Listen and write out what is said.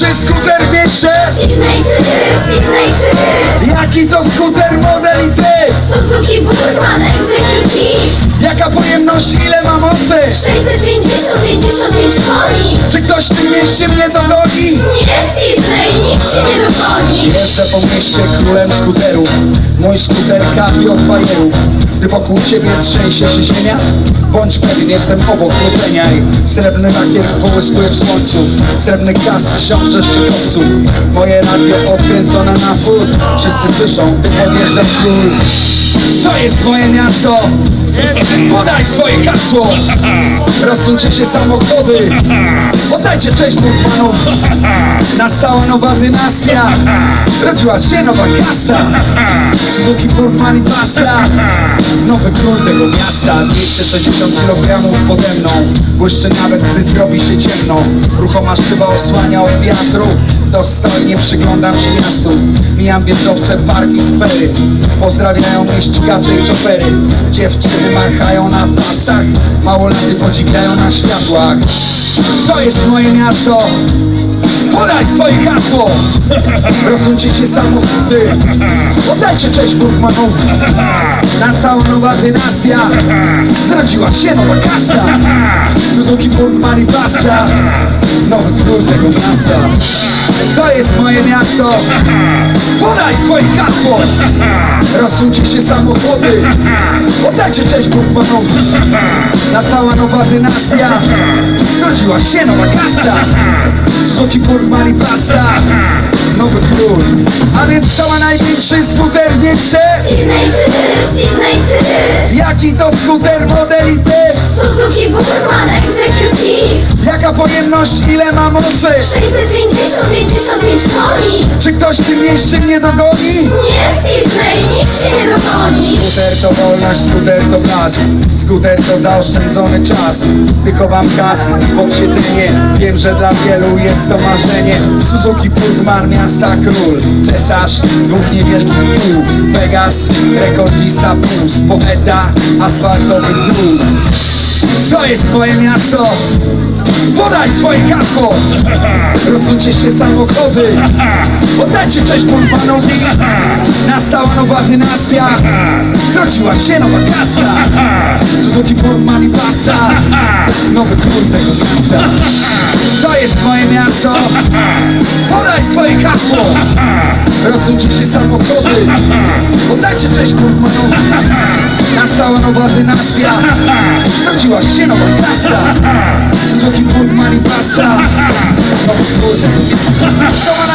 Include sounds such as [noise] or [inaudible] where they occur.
największy skuter mieście? Sydney ty, Sydney ty Jaki to skuter model i ty? Suzuki Burman Executive Jaka pojemność, ile ma mocy? 650, 55 koni Czy ktoś w tym mieście mnie dogoni? Nie Sydney, nikt cię nie dogoni. Jeżdżę po mieście królem skuterów. Mój skuter kapi od bajerów Gdy wokół ciebie trzęsie się ziemia Bądź pewien, jestem obok, nie peniaj Srebrny lakier połyskuje w słońcu. Srebrny kask książę szczytowców Moje radio odkręcone na pół Wszyscy słyszą, gdy podjeżdżam w gór To jest moje miasto. Podaj swoje hasło. Rozsuńcie się samochody. Oddajcie cześć Burmanów Nastała nowa dynastia. Rodziła się nowa kasta Suzuki Burman i Pasta Nowy król tego miasta. 260 kg pode mną. Błyszczy nawet gdy zrobi się ciemno. Ruchoma szyba osłania od wiatru. Dostojnie przyglądam się miastu. Mijam wieżowce, parki, skwery Pozdrawiają mnie ścigacze i czofery Dziewczyny machają na pasach Małolaty podziwiają na światłach. To jest moje miasto Podaj swoje hasło. [laughs] Rozsuńcie się samochody. Oddajcie cześć Burmanów Nastała nowa dynastia. Zrodziła się nowa kasta Suzuki Burman i Basta Nowy król tego miasta. To jest moje miasto. Podaj swoje hasło. Rozsuńcie się samochody. Oddajcie cześć Burmanów Nastała nowa dynastia. Zrodziła się nowa kasta Suzuki Burman i Basta Nowy król. A więc cała największy skuter w mieście. Sydney ty, Sydney ty. Jaki to skuter model i ty? Suzuki Burman Executive. Jaka pojemność, ile ma mocy? 650, 55 koni. Czy ktoś w tym mieście mnie dogoni? Nie Sydney, wolność, skuter to blask. Skuter to zaoszczędzony czas. Tylko wam kask pod siedzenie Wiem, że dla wielu jest to marzenie. Suzuki Burman, miasta król. Cesarz dwóch niewielkich kół. Pegas, rekordzista puls. Poeta asfaltowych dróg To jest moje miasto. Podaj swoje hasło. [laughs] Rozsuńcie się samochody. Oddajcie cześć Burmanowi Nastała nowa dynastia się nowa kasta Suzuki Burman i Pasta Nowy król tego miasta. To jest moje miasto. Podaj swoje hasło. Rozsuńcie się samochody. Oddajcie cześć Burmanowi Nastała nowa dynastia. Zrodziła się nowa kasta Suzuki Burman i Pasta Nowy król tego